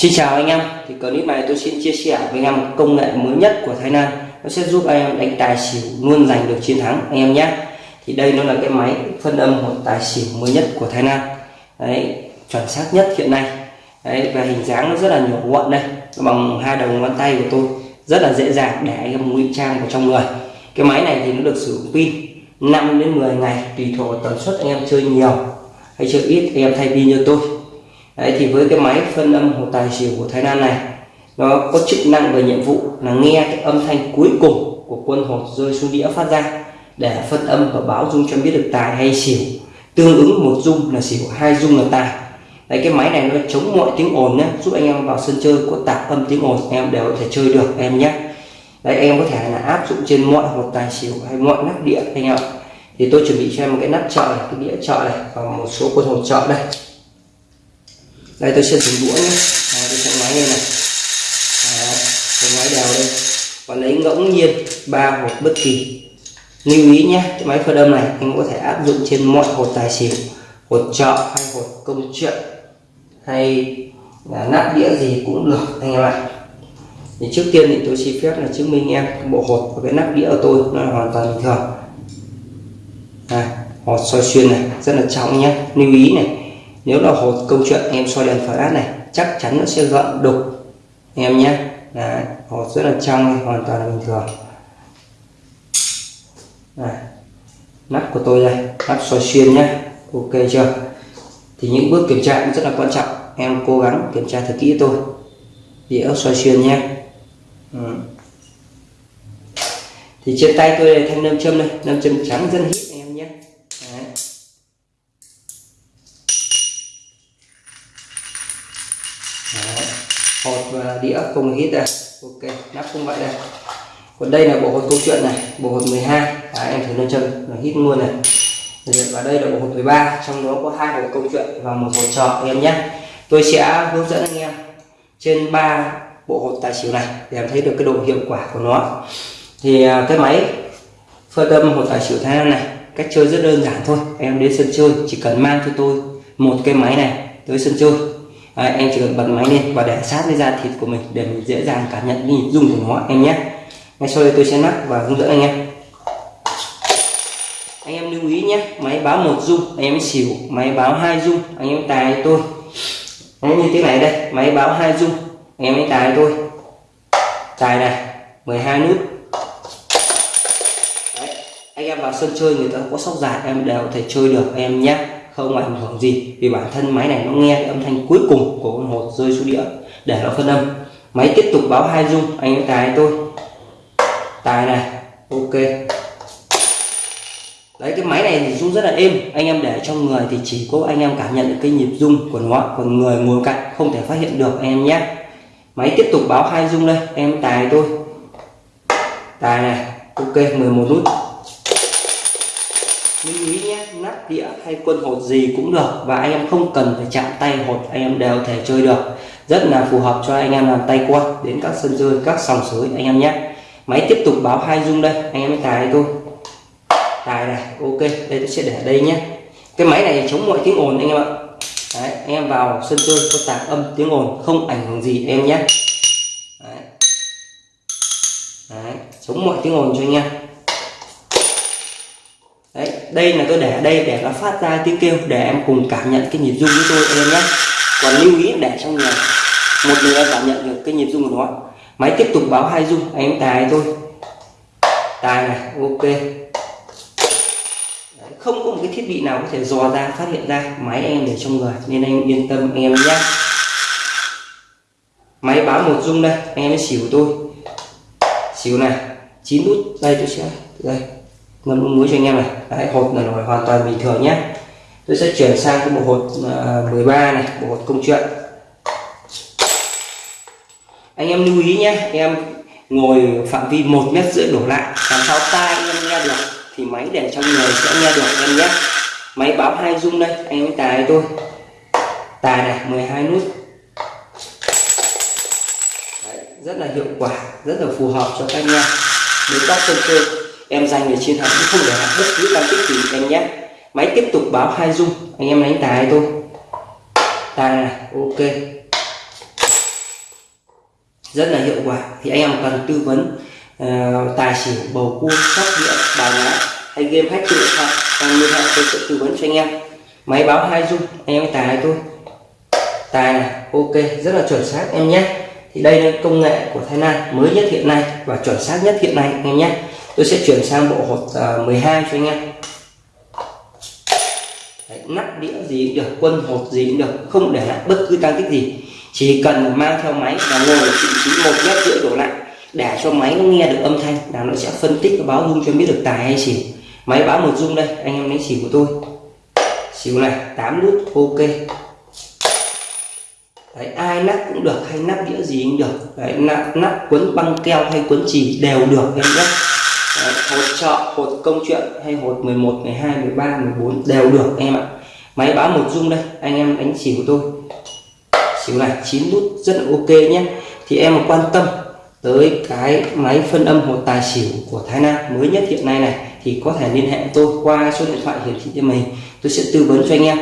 Xin chào anh em, thì clip này tôi xin chia sẻ với anh em công nghệ mới nhất của Thái Lan. Nó sẽ giúp anh em đánh tài xỉu luôn giành được chiến thắng anh em nhé. Thì đây nó là cái máy phân âm một tài xỉu mới nhất của Thái Lan. Đấy chuẩn xác nhất hiện nay. Đấy và hình dáng nó rất là nhỏ gọn đây. Bằng hai đầu ngón tay của tôi rất là dễ dàng để anh em ngụy trang vào trong người. Cái máy này thì nó được sử dụng pin 5 đến 10 ngày tùy thuộc tần suất anh em chơi nhiều hay chơi ít anh em thay pin như tôi. Đấy, thì với cái máy phân âm hồ tài xỉu của Thái Lan này nó có chức năng và nhiệm vụ là nghe cái âm thanh cuối cùng của quân hột rơi xuống đĩa phát ra để phân âm và báo dung cho biết được tài hay xỉu. Tương ứng một dung là xỉu hai dung là tài. Đấy cái máy này nó chống mọi tiếng ồn nhé giúp anh em vào sân chơi có tạp âm tiếng ồn anh em đều có thể chơi được em nhé đấy anh em có thể là áp dụng trên mọi hột tài xỉu hay mọi nắp đĩa anh em thì tôi chuẩn bị cho em một cái nắp chợ này cái đĩa chợ này và một số quân hột chợ đây đây tôi sẽ dùng đũa nhé. À, tôi sẽ ngoái lên này. Tôi ngoái đều đây. Và lấy ngẫu nhiên ba hột bất kỳ. Lưu ý nhé cái máy phơi âm này anh có thể áp dụng trên mọi hột tài xỉu hột trọ hay hột công chuyện hay là nắp đĩa gì cũng được anh em ạ. Thì trước tiên thì tôi xin phép là chứng minh em bộ hột và cái nắp đĩa của tôi nó là hoàn toàn bình thường. À, hột soi xuyên này rất là trọng nhé. Lưu ý này nếu là hột câu chuyện em soi đèn flash này chắc chắn nó sẽ gợn đục. Em nhé. Đấy, hột rất là trong hoàn toàn là bình thường. Đấy, nắp của tôi đây nắp soi xuyên nhé. Ok chưa? Thì những bước kiểm tra cũng rất là quan trọng. Em cố gắng kiểm tra thật kỹ tôi. Đĩa soi xuyên nhé. Ừ. thì trên tay tôi đây thanh nam châm đây. Nam châm trắng dân hít hột và đĩa cùng hít đây. Ok nắp cũng vậy đây. Còn đây là bộ hột câu chuyện này bộ hột 12 à, em thử nâng chân nó hít luôn này. Và đây là bộ hột 13 trong đó có hai hột câu chuyện và một hột trò em nhé. Tôi sẽ hướng dẫn anh em trên ba bộ hột tài xỉu này để em thấy được cái độ hiệu quả của nó. Thì à, cái máy phơi tâm hột tài xỉu thái lan này cách chơi rất đơn giản thôi. Em đến sân chơi chỉ cần mang cho tôi một cái máy này tới sân chơi. Đấy, em chỉ cần bật máy lên và để sát với da thịt của mình để mình dễ dàng cảm nhận nhìn dung của nó em nhé. Ngay sau đây tôi sẽ nắp và hướng dẫn anh em. Anh em lưu ý nhé máy báo một dung anh em xỉu máy báo hai dung anh em tài tôi. Đấy, như thế này đây máy báo hai dung anh em ấy tài tôi. Tài này 12 nút. Đấy, anh em vào sân chơi người ta có sóc dài em đều có thể chơi được em nhé không ảnh hưởng gì, vì bản thân máy này nó nghe âm thanh cuối cùng của con hột rơi xuống đĩa, để nó phân âm. Máy tiếp tục báo hai dung anh ấy tài tôi. Tài này, ok. Đấy, cái máy này thì rung rất là êm, anh em để trong người thì chỉ có anh em cảm nhận được cái nhịp rung của nó còn người ngồi cạnh, không thể phát hiện được, anh em nhé. Máy tiếp tục báo hai rung đây, em tài tôi. Tài này, ok 11 nút. Lưu ý nhé nắp đĩa hay quân hột gì cũng được và anh em không cần phải chạm tay hột anh em đều thể chơi được. Rất là phù hợp cho anh em làm tay qua đến các sân chơi các sòng sới anh em nhé. Máy tiếp tục báo hai rung đây anh em tài tôi tài này ok đây tôi sẽ để ở đây nhé. Cái máy này chống mọi tiếng ồn anh em ạ. Đấy, anh em vào sân chơi có tạc âm tiếng ồn không ảnh hưởng gì em nhé. Đấy. Đấy, chống mọi tiếng ồn cho anh em. Đấy, đây là tôi để ở đây để nó phát ra tiếng kêu để em cùng cảm nhận cái nhịp rung với tôi em nhé. Còn lưu ý để trong người một người em cảm nhận được cái nhịp rung của nó. Máy tiếp tục báo hai rung anh em tài tôi tài này ok. Không có một cái thiết bị nào có thể dò ra phát hiện ra máy em để trong người nên anh yên tâm anh em nhé. Máy báo một rung đây anh em xỉu tôi. Xỉu này chín nút đây tôi sẽ đây ngâm muối cho anh em này. Đấy, hột là nổi hoàn toàn bình thường nhé. Tôi sẽ chuyển sang cái bộ hột à, uh, 13 này bộ hột công chuyện. Anh em lưu ý nhé em ngồi phạm vi một mét rưỡi đổ lại làm sao tai anh em nghe được thì máy để trong người sẽ nghe được em nhé. Máy báo hai rung đây anh em tài tôi. Tài này 12 nút. Đấy, rất là hiệu quả rất là phù hợp cho các anh em. Nếu các sân chơi em giành để chiến thắng không để lại bất cứ tăng tích gì em nhé. Máy tiếp tục báo hai rung anh em đánh tài tôi tài này ok. Rất là hiệu quả. Thì anh em cần tư vấn uh, tài xỉu bầu cua sóc đĩa bài lá hay game hack trên điện thoại. Cần liên hệ tôi sẽ tư vấn cho anh em. Máy báo hai dung anh em tài tôi tài này ok. Rất là chuẩn xác em nhé. Thì đây là công nghệ của Thái Lan mới nhất hiện nay và chuẩn xác nhất hiện nay anh em nhé tôi sẽ chuyển sang bộ hột à, uh, 12 cho anh em. Đấy, nắp đĩa gì cũng được quân hột gì cũng được không để lại bất cứ tăng tích gì. Chỉ cần mang theo máy và ngồi ở vị trí một mét rưỡi đổ lại để cho máy nó nghe được âm thanh là nó sẽ phân tích và báo rung cho biết được tài hay xỉu. Máy báo một rung đây anh em lấy xỉu của tôi. Xỉu này 8 nút ok. Đấy, ai nắp cũng được hay nắp đĩa gì cũng được. Đấy, nắp, nắp quấn băng keo hay quấn chì đều được em nhé. Đấy, hột trợ hột công chuyện hay hột 11 12 13 14 đều được anh em ạ. Máy báo một dung đây anh em đánh xỉu của tôi. Xỉu này 9 nút rất là ok nhé. Thì em mà quan tâm tới cái máy phân âm hột tài xỉu của Thái Lan mới nhất hiện nay này thì có thể liên hệ tôi qua số điện thoại hiển thị trên mình tôi sẽ tư vấn cho anh em.